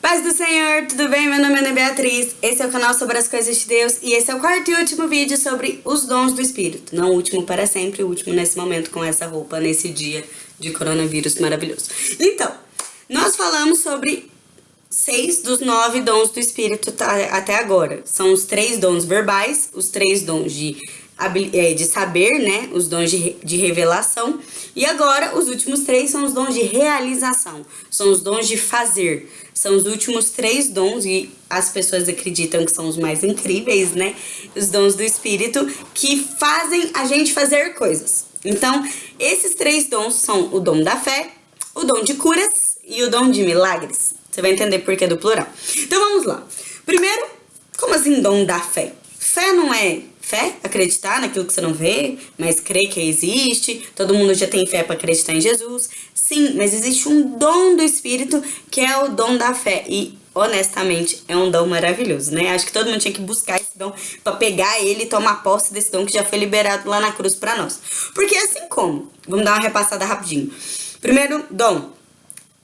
Paz do Senhor, tudo bem? Meu nome é Ana Beatriz, esse é o canal sobre as coisas de Deus e esse é o quarto e último vídeo sobre os dons do Espírito. Não o último para sempre, o último nesse momento com essa roupa, nesse dia de coronavírus maravilhoso. Então, nós falamos sobre seis dos nove dons do Espírito tá, até agora. São os três dons verbais, os três dons de é, de saber, né? Os dons de, de revelação. E agora, os últimos três são os dons de realização. São os dons de fazer. São os últimos três dons e as pessoas acreditam que são os mais incríveis, né? Os dons do Espírito que fazem a gente fazer coisas. Então, esses três dons são o dom da fé, o dom de curas e o dom de milagres. Você vai entender por que do plural. Então, vamos lá. Primeiro, como assim dom da fé? Fé não é fé, acreditar naquilo que você não vê, mas crer que existe. Todo mundo já tem fé para acreditar em Jesus. Sim, mas existe um dom do Espírito que é o dom da fé. E honestamente, é um dom maravilhoso, né? Acho que todo mundo tinha que buscar esse dom para pegar ele e tomar posse desse dom que já foi liberado lá na cruz para nós. Porque assim como, vamos dar uma repassada rapidinho. Primeiro dom,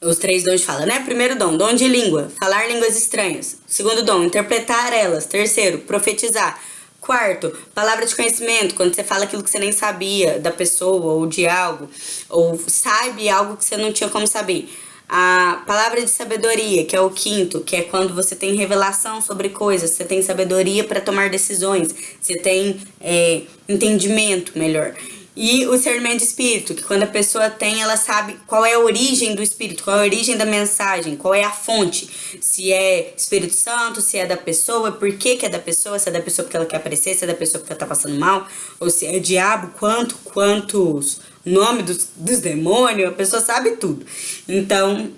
os três dons fala, né? Primeiro dom, dom de língua, falar línguas estranhas. Segundo dom, interpretar elas. Terceiro, profetizar. Quarto, palavra de conhecimento, quando você fala aquilo que você nem sabia da pessoa ou de algo, ou sabe algo que você não tinha como saber. A palavra de sabedoria, que é o quinto, que é quando você tem revelação sobre coisas, você tem sabedoria para tomar decisões, você tem é, entendimento melhor. E o discernimento de espírito, que quando a pessoa tem, ela sabe qual é a origem do espírito, qual é a origem da mensagem, qual é a fonte. Se é Espírito Santo, se é da pessoa, por que, que é da pessoa, se é da pessoa porque ela quer aparecer, se é da pessoa porque ela tá passando mal, ou se é diabo, quanto, quantos nome dos, dos demônios, a pessoa sabe tudo. Então,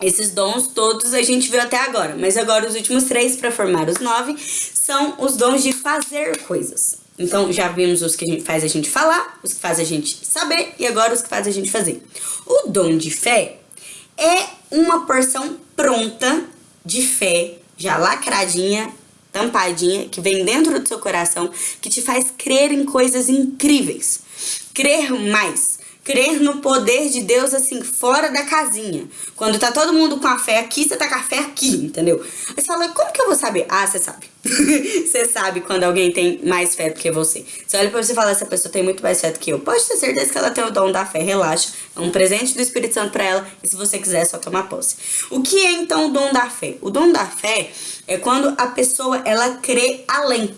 esses dons todos a gente viu até agora, mas agora os últimos três para formar os nove são os dons de fazer coisas. Então, já vimos os que faz a gente falar, os que faz a gente saber e agora os que faz a gente fazer. O dom de fé é uma porção pronta de fé, já lacradinha, tampadinha, que vem dentro do seu coração, que te faz crer em coisas incríveis. Crer mais crer no poder de Deus, assim, fora da casinha. Quando tá todo mundo com a fé aqui, você tá com a fé aqui, entendeu? Aí você fala, como que eu vou saber? Ah, você sabe. você sabe quando alguém tem mais fé do que você. Você olha pra você e fala, essa pessoa tem muito mais fé do que eu. Pode ter certeza que ela tem o dom da fé, relaxa. É um presente do Espírito Santo pra ela, e se você quiser, é só tomar posse. O que é, então, o dom da fé? O dom da fé é quando a pessoa, ela crê além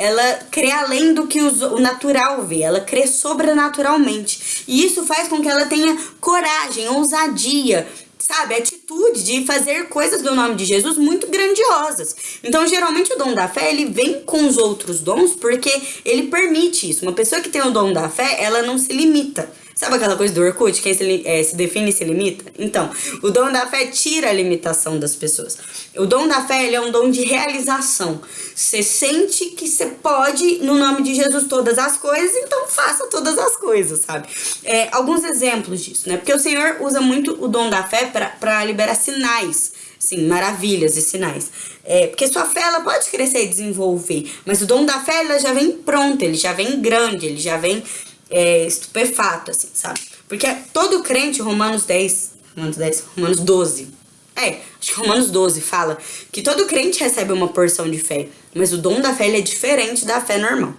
ela crê além do que o natural vê, ela crê sobrenaturalmente. E isso faz com que ela tenha coragem, ousadia, sabe, atitude de fazer coisas do nome de Jesus muito grandiosas. Então, geralmente o dom da fé, ele vem com os outros dons porque ele permite isso. Uma pessoa que tem o dom da fé, ela não se limita. Sabe aquela coisa do Orkut, quem se, é, se define e se limita? Então, o dom da fé tira a limitação das pessoas. O dom da fé ele é um dom de realização. Você sente que você pode, no nome de Jesus, todas as coisas, então faça todas as coisas, sabe? É, alguns exemplos disso, né? Porque o Senhor usa muito o dom da fé para liberar sinais sim, maravilhas e sinais. É, porque sua fé ela pode crescer e desenvolver, mas o dom da fé ela já vem pronto, ele já vem grande, ele já vem é, estupefato, assim, sabe? Porque todo crente, Romanos 10, Romanos 10, Romanos 12, é, acho que Romanos 12 fala que todo crente recebe uma porção de fé, mas o dom da fé é diferente da fé normal.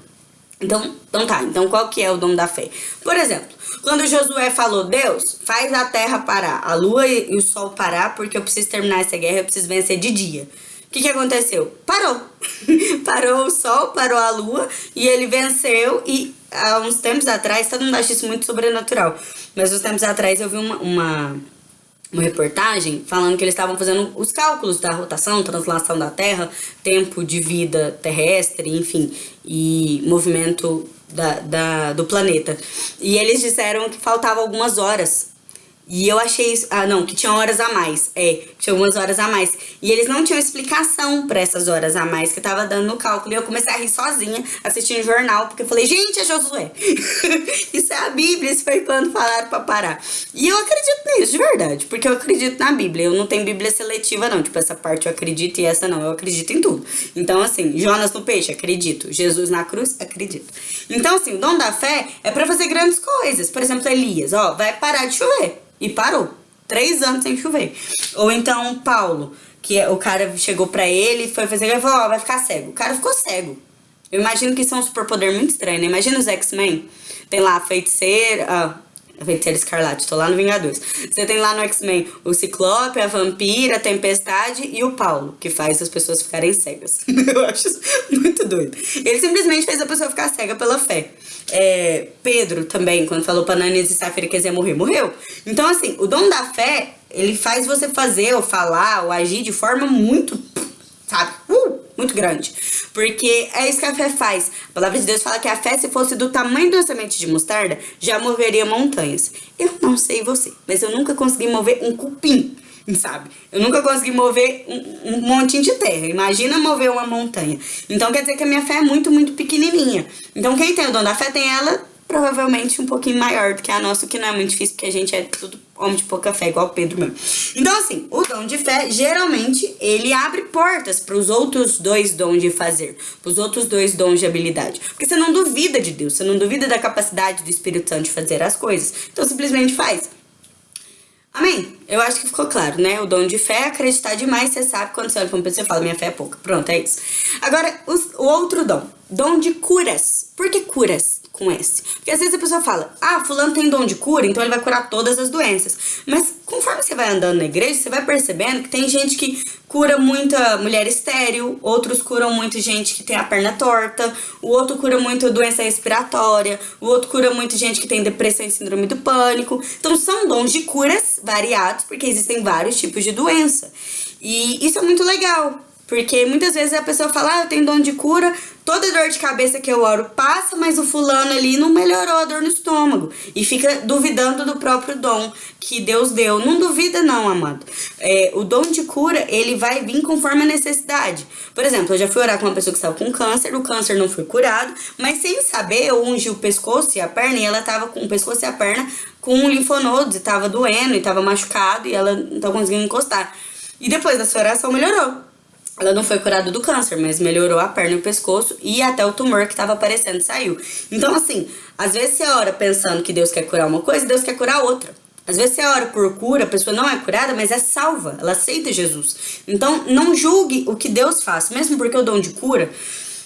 Então, então tá, então qual que é o dom da fé? Por exemplo, quando Josué falou, Deus, faz a terra parar, a lua e o sol parar, porque eu preciso terminar essa guerra, eu preciso vencer de dia. O que, que aconteceu? Parou. parou o sol, parou a lua e ele venceu e há uns tempos atrás, todo mundo acha isso muito sobrenatural, mas uns tempos atrás eu vi uma, uma, uma reportagem falando que eles estavam fazendo os cálculos da rotação, translação da Terra, tempo de vida terrestre, enfim, e movimento da, da, do planeta. E eles disseram que faltavam algumas horas e eu achei isso. Ah, não, que tinha horas a mais. É, tinha algumas horas a mais. E eles não tinham explicação para essas horas a mais que tava dando no cálculo. E eu comecei a rir sozinha, assistindo jornal, porque eu falei, gente, é Josué. isso é a Bíblia, isso foi quando falaram pra parar. E eu acredito nisso, de verdade, porque eu acredito na Bíblia. Eu não tenho Bíblia seletiva, não. Tipo, essa parte eu acredito e essa não. Eu acredito em tudo. Então, assim, Jonas no peixe, acredito. Jesus na cruz, acredito. Então, assim, o dom da fé é para fazer grandes coisas. Por exemplo, Elias, ó, vai parar de chover. E parou. Três anos sem chover. Ou então Paulo que o cara chegou pra ele foi fazer, ele falou, ó, oh, vai ficar cego. O cara ficou cego. Eu imagino que isso é um superpoder muito estranho, né? Imagina os X-Men. Tem lá a feiticeira, ah, a feiticeira escarlate, tô lá no Vingadores. Você tem lá no X-Men o Ciclope, a Vampira, a Tempestade e o Paulo, que faz as pessoas ficarem cegas. Eu acho isso muito doido. Ele simplesmente fez a pessoa ficar cega pela fé. É, Pedro também, quando falou pra Nanis e Safira que ia morrer, morreu. Então, assim, o dom da fé, ele faz você fazer, ou falar, ou agir de forma muito, sabe, uh, muito grande. Porque é isso que a fé faz. A palavra de Deus fala que a fé, se fosse do tamanho uma semente de mostarda, já moveria montanhas. Eu não sei você, mas eu nunca consegui mover um cupim sabe? Eu nunca consegui mover um, um montinho de terra. Imagina mover uma montanha. Então quer dizer que a minha fé é muito, muito pequenininha. Então quem tem o dom da fé tem ela provavelmente um pouquinho maior do que a nossa, o que não é muito difícil, porque a gente é tudo homem de pouca fé, igual o Pedro mesmo. Então, assim, o dom de fé, geralmente, ele abre portas para os outros dois dons de fazer, para os outros dois dons de habilidade. Porque você não duvida de Deus, você não duvida da capacidade do Espírito Santo de fazer as coisas. Então, simplesmente faz. Amém? Eu acho que ficou claro, né? O dom de fé é acreditar demais, você sabe quando você olha para uma pessoa e fala, minha fé é pouca. Pronto, é isso. Agora, o outro dom, dom de curas. Por que curas? Com S. Porque às vezes a pessoa fala, ah, fulano tem dom de cura, então ele vai curar todas as doenças. Mas conforme você vai andando na igreja, você vai percebendo que tem gente que cura muita mulher estéril, outros curam muito gente que tem a perna torta, o outro cura muito doença respiratória, o outro cura muito gente que tem depressão e síndrome do pânico. Então são dons de curas variados, porque existem vários tipos de doença. E isso é muito legal, porque muitas vezes a pessoa fala, ah, eu tenho dom de cura, toda dor de cabeça que eu oro passa, mas o fulano ali não melhorou a dor no estômago. E fica duvidando do próprio dom que Deus deu. Não duvida não, amado. É, o dom de cura, ele vai vir conforme a necessidade. Por exemplo, eu já fui orar com uma pessoa que estava com câncer, o câncer não foi curado, mas sem saber, eu ungi o pescoço e a perna, e ela estava com o pescoço e a perna com linfonodos, e estava doendo, e estava machucado, e ela não estava conseguindo encostar. E depois dessa oração melhorou. Ela não foi curada do câncer, mas melhorou a perna e o pescoço e até o tumor que estava aparecendo saiu. Então, assim, às vezes você ora pensando que Deus quer curar uma coisa, Deus quer curar outra. Às vezes você ora por cura, a pessoa não é curada, mas é salva, ela aceita Jesus. Então, não julgue o que Deus faz, mesmo porque o dom de cura,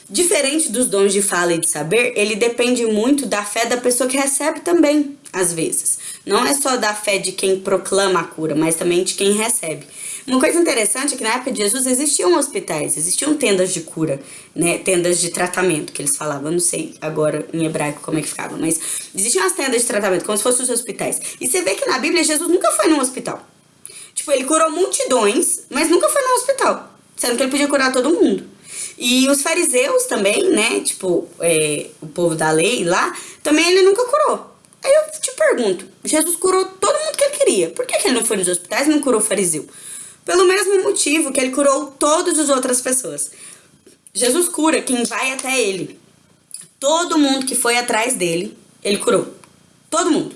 diferente dos dons de fala e de saber, ele depende muito da fé da pessoa que recebe também, às vezes. Não é só da fé de quem proclama a cura, mas também de quem recebe. Uma coisa interessante é que na época de Jesus existiam hospitais, existiam tendas de cura, né, tendas de tratamento, que eles falavam, eu não sei agora em hebraico como é que ficava, mas existiam as tendas de tratamento, como se fossem os hospitais. E você vê que na Bíblia Jesus nunca foi num hospital. Tipo, ele curou multidões, mas nunca foi num hospital, sendo que ele podia curar todo mundo. E os fariseus também, né, tipo, é, o povo da lei lá, também ele nunca curou. Aí eu te pergunto, Jesus curou todo mundo que ele queria, por que, que ele não foi nos hospitais e não curou o fariseu? Pelo mesmo motivo que ele curou todas as outras pessoas. Jesus cura quem vai até ele. Todo mundo que foi atrás dele, ele curou. Todo mundo.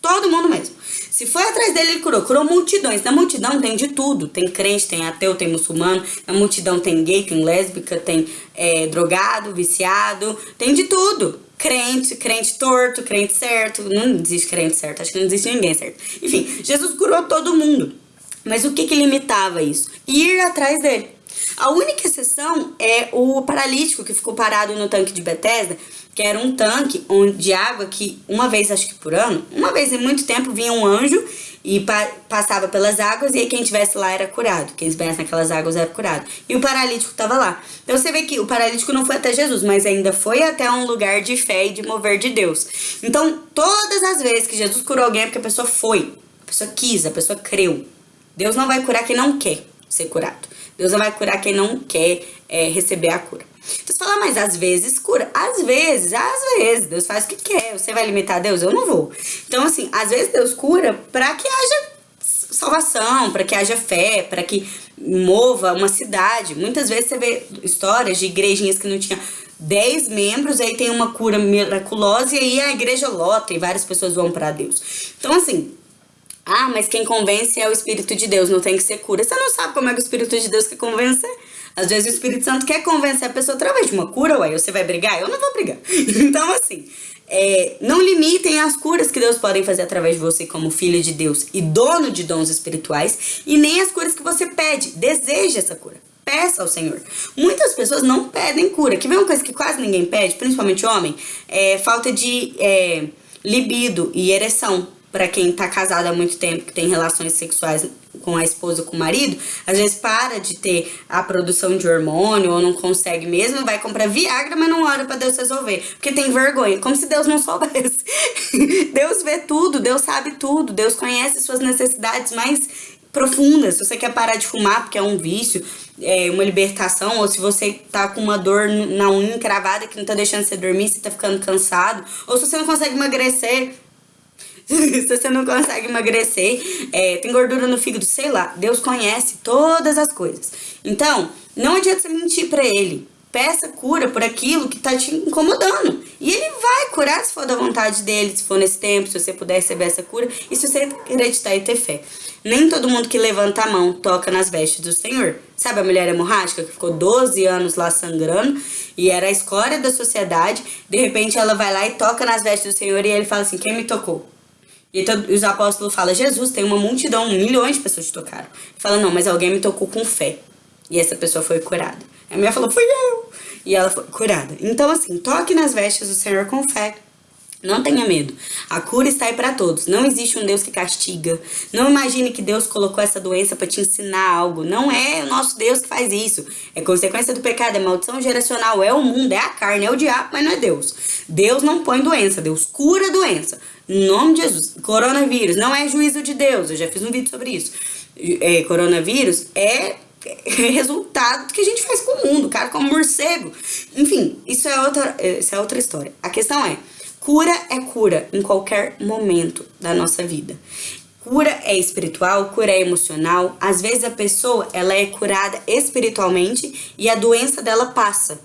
Todo mundo mesmo. Se foi atrás dele, ele curou. Curou multidões. Na multidão tem de tudo. Tem crente, tem ateu, tem muçulmano. Na multidão tem gay, tem lésbica, tem é, drogado, viciado. Tem de tudo. Crente, crente torto, crente certo. Não existe crente certo. Acho que não existe ninguém certo. Enfim, Jesus curou todo mundo. Mas o que, que limitava isso? Ir atrás dele. A única exceção é o paralítico que ficou parado no tanque de Bethesda, que era um tanque de água que uma vez, acho que por ano, uma vez em muito tempo vinha um anjo e pa passava pelas águas e aí quem estivesse lá era curado. Quem estivesse naquelas águas era curado. E o paralítico estava lá. Então você vê que o paralítico não foi até Jesus, mas ainda foi até um lugar de fé e de mover de Deus. Então todas as vezes que Jesus curou alguém é porque a pessoa foi, a pessoa quis, a pessoa creu. Deus não vai curar quem não quer ser curado. Deus não vai curar quem não quer é, receber a cura. Então você fala, mas às vezes cura. Às vezes, às vezes, Deus faz o que quer. Você vai limitar Deus? Eu não vou. Então, assim, às vezes Deus cura para que haja salvação, para que haja fé, para que mova uma cidade. Muitas vezes você vê histórias de igrejinhas que não tinham 10 membros, aí tem uma cura miraculosa e aí a igreja lota e várias pessoas vão para Deus. Então, assim, ah, mas quem convence é o Espírito de Deus, não tem que ser cura. Você não sabe como é que o Espírito de Deus quer convencer. Às vezes o Espírito Santo quer convencer a pessoa através de uma cura, ué, você vai brigar? Eu não vou brigar. Então, assim, é, não limitem as curas que Deus pode fazer através de você como filho de Deus e dono de dons espirituais, e nem as curas que você pede, deseja essa cura. Peça ao Senhor. Muitas pessoas não pedem cura. Que vem uma coisa que quase ninguém pede, principalmente homem, é falta de é, libido e ereção para quem tá casado há muito tempo, que tem relações sexuais com a esposa, com o marido, às vezes para de ter a produção de hormônio ou não consegue mesmo, vai comprar Viagra, mas não ora para Deus resolver, porque tem vergonha, como se Deus não soubesse. Deus vê tudo, Deus sabe tudo, Deus conhece suas necessidades mais profundas. Se você quer parar de fumar porque é um vício, é uma libertação, ou se você tá com uma dor na unha encravada que não tá deixando você dormir, você tá ficando cansado, ou se você não consegue emagrecer, se você não consegue emagrecer, é, tem gordura no fígado, sei lá. Deus conhece todas as coisas. Então, não adianta você mentir pra ele. Peça cura por aquilo que tá te incomodando. E ele vai curar se for da vontade dele, se for nesse tempo, se você puder receber essa cura e se você acreditar e ter fé. Nem todo mundo que levanta a mão toca nas vestes do Senhor. Sabe a mulher hemorrágica que ficou 12 anos lá sangrando e era a escória da sociedade? De repente ela vai lá e toca nas vestes do Senhor e ele fala assim: Quem me tocou? E os apóstolos falam, Jesus, tem uma multidão, milhões de pessoas te tocaram. Fala, não, mas alguém me tocou com fé. E essa pessoa foi curada. A mulher falou, fui eu. E ela foi curada. Então, assim, toque nas vestes do Senhor com fé. Não tenha medo. A cura está aí para todos. Não existe um Deus que castiga. Não imagine que Deus colocou essa doença para te ensinar algo. Não é o nosso Deus que faz isso. É consequência do pecado, é maldição geracional, é o mundo, é a carne, é o diabo, mas não é Deus. Deus não põe doença, Deus cura a doença. Em nome de Jesus. Coronavírus não é juízo de Deus. Eu já fiz um vídeo sobre isso. É, coronavírus é resultado do que a gente faz com o mundo, cara, como morcego. Enfim, isso é outra, isso é outra história. A questão é, cura é cura em qualquer momento da nossa vida. Cura é espiritual, cura é emocional. Às vezes a pessoa, ela é curada espiritualmente e a doença dela passa.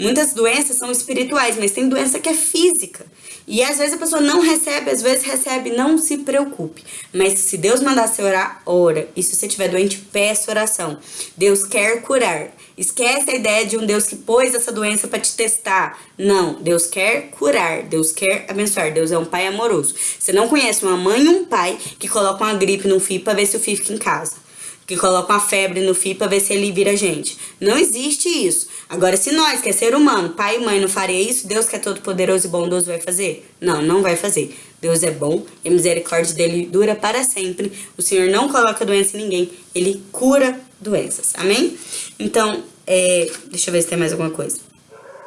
Muitas doenças são espirituais, mas tem doença que é física. E às vezes a pessoa não recebe, às vezes recebe, não se preocupe. Mas se Deus mandar você orar, ora. E se você estiver doente, peça oração. Deus quer curar. Esquece a ideia de um Deus que pôs essa doença para te testar. Não, Deus quer curar, Deus quer abençoar. Deus é um pai amoroso. Você não conhece uma mãe e um pai que colocam uma gripe no filho para ver se o filho fica em casa que coloca uma febre no filho para ver se ele vira gente. Não existe isso. Agora, se nós, que é ser humano, pai e mãe, não faria isso, Deus que é todo poderoso e bondoso vai fazer? Não, não vai fazer. Deus é bom e a misericórdia dele dura para sempre. O Senhor não coloca doença em ninguém, ele cura doenças. Amém? Então, é, deixa eu ver se tem mais alguma coisa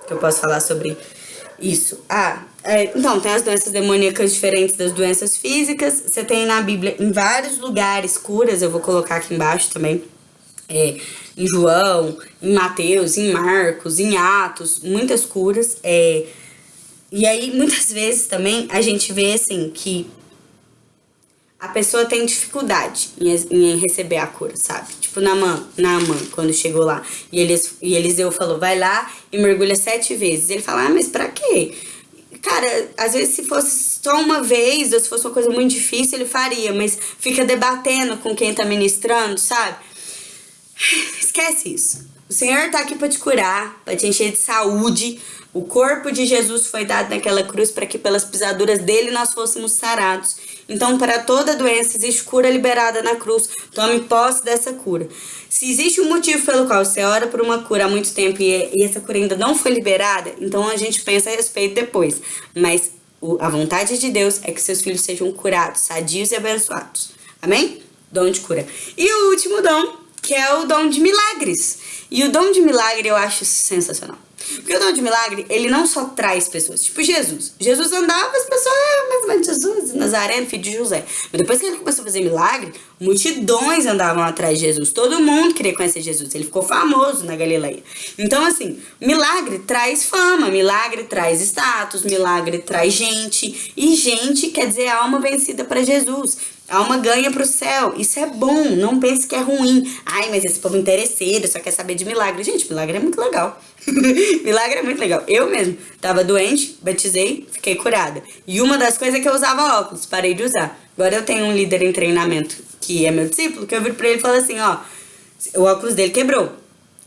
que eu posso falar sobre isso. Ah, é, então, tem as doenças demoníacas diferentes das doenças físicas. Você tem na Bíblia, em vários lugares, curas. Eu vou colocar aqui embaixo também. É, em João, em Mateus, em Marcos, em Atos, muitas curas. É, e aí, muitas vezes também, a gente vê, assim, que a pessoa tem dificuldade em, receber a cura, sabe? Tipo, na mãe, na mãe, quando chegou lá. E, eles, e Eliseu falou, vai lá e mergulha sete vezes. Ele fala, ah, mas pra quê? Cara, às vezes se fosse só uma vez, ou se fosse uma coisa muito difícil, ele faria. Mas fica debatendo com quem tá ministrando, sabe? Esquece isso. O Senhor tá aqui pra te curar, pra te encher de saúde, o corpo de Jesus foi dado naquela cruz para que pelas pisaduras dele nós fôssemos sarados. Então, para toda doença existe cura liberada na cruz. Tome posse dessa cura. Se existe um motivo pelo qual você ora por uma cura há muito tempo e, essa cura ainda não foi liberada, então a gente pensa a respeito depois. Mas a vontade de Deus é que seus filhos sejam curados, sadios e abençoados. Amém? Dom de cura. E o último dom, que é o dom de milagres. E o dom de milagre eu acho sensacional. Porque o dom de milagre, ele não só traz pessoas, tipo Jesus. Jesus andava, as pessoas, ah, mas, mas Jesus, Nazareno, filho de José. Mas depois que ele começou a fazer milagre, multidões andavam atrás de Jesus. Todo mundo queria conhecer Jesus. Ele ficou famoso na Galileia. Então, assim, milagre traz fama, milagre traz status, milagre traz gente. E gente quer dizer alma vencida para Jesus. Alma ganha pro céu. Isso é bom. Não pense que é ruim. Ai, mas esse povo interesseiro só quer saber de milagre. Gente, milagre é muito legal. milagre é muito legal. Eu mesmo tava doente, batizei, fiquei curada. E uma das coisas é que eu usava óculos, parei de usar. Agora eu tenho um líder em treinamento que é meu discípulo, que eu viro pra ele e falo assim, ó, o óculos dele quebrou.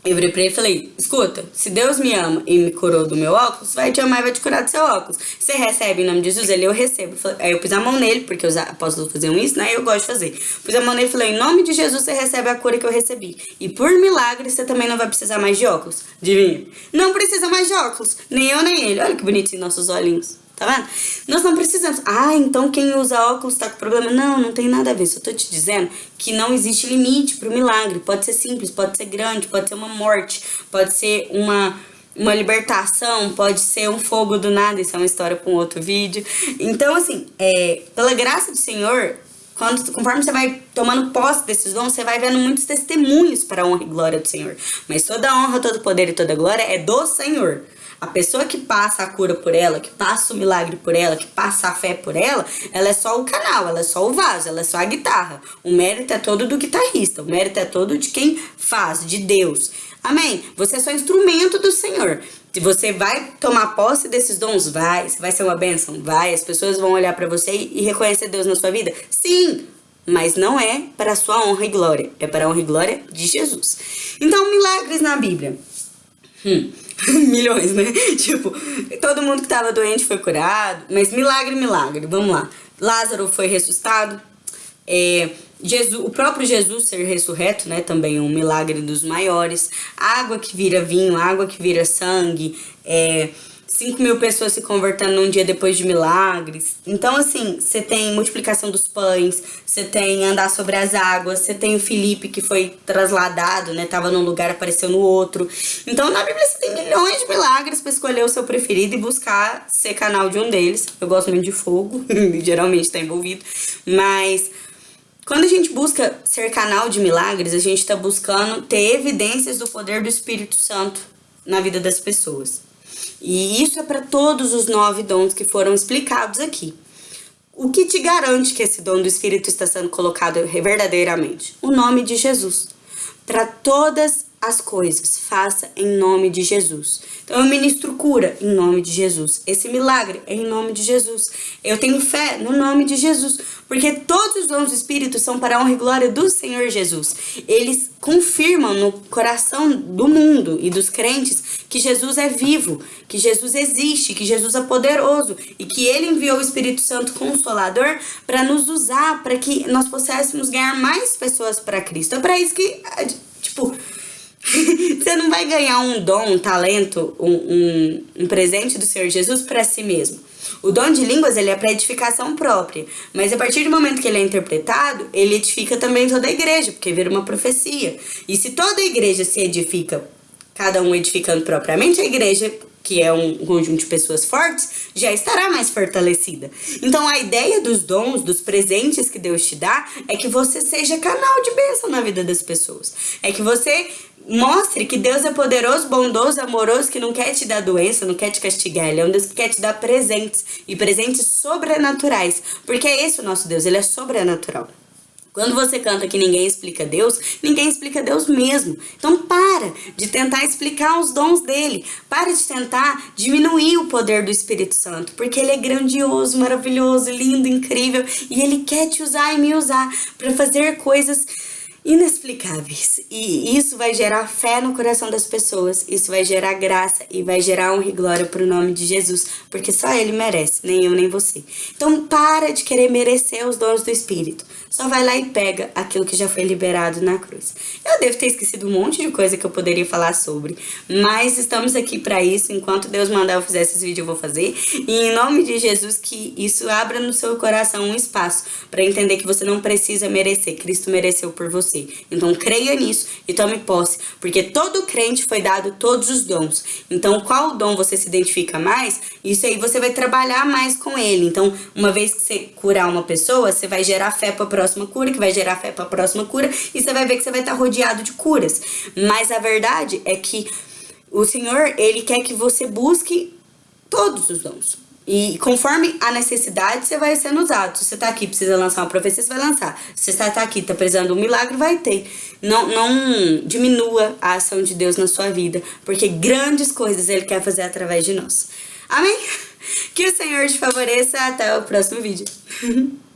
Eu virei pra ele e falei, escuta, se Deus me ama e me curou do meu óculos, vai te amar e vai te curar do seu óculos. Você recebe em nome de Jesus? Ele, eu recebo. Aí eu pus a mão nele, porque os apóstolos faziam isso, né? Eu gosto de fazer. Pus a mão nele e falei, em nome de Jesus você recebe a cura que eu recebi. E por milagre você também não vai precisar mais de óculos. Adivinha? Não precisa mais de óculos. Nem eu, nem ele. Olha que bonitinho nossos olhinhos. Tá vendo? Nós não precisamos. Ah, então quem usa óculos tá com problema. Não, não tem nada a ver. Só tô te dizendo que não existe limite pro milagre. Pode ser simples, pode ser grande, pode ser uma morte, pode ser uma, uma libertação, pode ser um fogo do nada. Isso é uma história com outro vídeo. Então, assim, é, pela graça do Senhor, quando, conforme você vai tomando posse desses dons, você vai vendo muitos testemunhos para a honra e glória do Senhor. Mas toda honra, todo poder e toda glória é do Senhor. A pessoa que passa a cura por ela, que passa o milagre por ela, que passa a fé por ela, ela é só o canal, ela é só o vaso, ela é só a guitarra. O mérito é todo do guitarrista, o mérito é todo de quem faz, de Deus. Amém? Você é só instrumento do Senhor. Se você vai tomar posse desses dons, vai. Se vai ser uma bênção, vai. As pessoas vão olhar para você e reconhecer Deus na sua vida? Sim! Mas não é para sua honra e glória. É para a honra e glória de Jesus. Então, milagres na Bíblia. Hum. milhões, né? Tipo, todo mundo que tava doente foi curado, mas milagre, milagre, vamos lá. Lázaro foi ressuscitado, é, Jesus, o próprio Jesus ser ressurreto, né, também um milagre dos maiores. Água que vira vinho, água que vira sangue, é, 5 mil pessoas se convertendo num dia depois de milagres. Então, assim, você tem multiplicação dos pães, você tem andar sobre as águas, você tem o Felipe que foi trasladado, né? Tava num lugar, apareceu no outro. Então, na Bíblia você tem milhões de milagres para escolher o seu preferido e buscar ser canal de um deles. Eu gosto muito de fogo, geralmente tá envolvido. Mas quando a gente busca ser canal de milagres, a gente tá buscando ter evidências do poder do Espírito Santo na vida das pessoas. E isso é para todos os nove dons que foram explicados aqui. O que te garante que esse dom do Espírito está sendo colocado verdadeiramente? O nome de Jesus. Para todas as coisas, faça em nome de Jesus. Então eu ministro cura em nome de Jesus. Esse milagre é em nome de Jesus. Eu tenho fé no nome de Jesus, porque todos os dons do Espírito são para a honra e glória do Senhor Jesus. Eles confirmam no coração do mundo e dos crentes que Jesus é vivo, que Jesus existe, que Jesus é poderoso e que ele enviou o Espírito Santo consolador para nos usar, para que nós pudéssemos ganhar mais pessoas para Cristo. É para isso que, tipo, você não vai ganhar um dom, um talento, um, um, um presente do Senhor Jesus para si mesmo. O dom de línguas ele é para edificação própria, mas a partir do momento que ele é interpretado, ele edifica também toda a igreja, porque vira uma profecia. E se toda a igreja se edifica, cada um edificando propriamente, a igreja que é um conjunto de pessoas fortes, já estará mais fortalecida. Então a ideia dos dons, dos presentes que Deus te dá, é que você seja canal de bênção na vida das pessoas. É que você Mostre que Deus é poderoso, bondoso, amoroso, que não quer te dar doença, não quer te castigar. Ele é um Deus que quer te dar presentes e presentes sobrenaturais. Porque é esse o nosso Deus, ele é sobrenatural. Quando você canta que ninguém explica Deus, ninguém explica Deus mesmo. Então para de tentar explicar os dons dele. Para de tentar diminuir o poder do Espírito Santo, porque ele é grandioso, maravilhoso, lindo, incrível e ele quer te usar e me usar para fazer coisas inexplicáveis. E isso vai gerar fé no coração das pessoas, isso vai gerar graça e vai gerar honra e glória pro nome de Jesus, porque só ele merece, nem eu nem você. Então para de querer merecer os dons do Espírito. Só vai lá e pega aquilo que já foi liberado na cruz. Eu devo ter esquecido um monte de coisa que eu poderia falar sobre, mas estamos aqui para isso. Enquanto Deus mandar eu fazer esses vídeos, eu vou fazer. E em nome de Jesus, que isso abra no seu coração um espaço para entender que você não precisa merecer. Cristo mereceu por você você. Então creia nisso e tome posse, porque todo crente foi dado todos os dons. Então qual dom você se identifica mais, isso aí você vai trabalhar mais com ele. Então uma vez que você curar uma pessoa, você vai gerar fé para a próxima cura, que vai gerar fé para a próxima cura, e você vai ver que você vai estar rodeado de curas. Mas a verdade é que o Senhor, ele quer que você busque todos os dons. E conforme a necessidade, você vai sendo usado. Se você tá aqui precisa lançar uma profecia, você vai lançar. Se você tá aqui tá precisando de um milagre, vai ter. Não, não diminua a ação de Deus na sua vida, porque grandes coisas Ele quer fazer através de nós. Amém? Que o Senhor te favoreça. Até o próximo vídeo.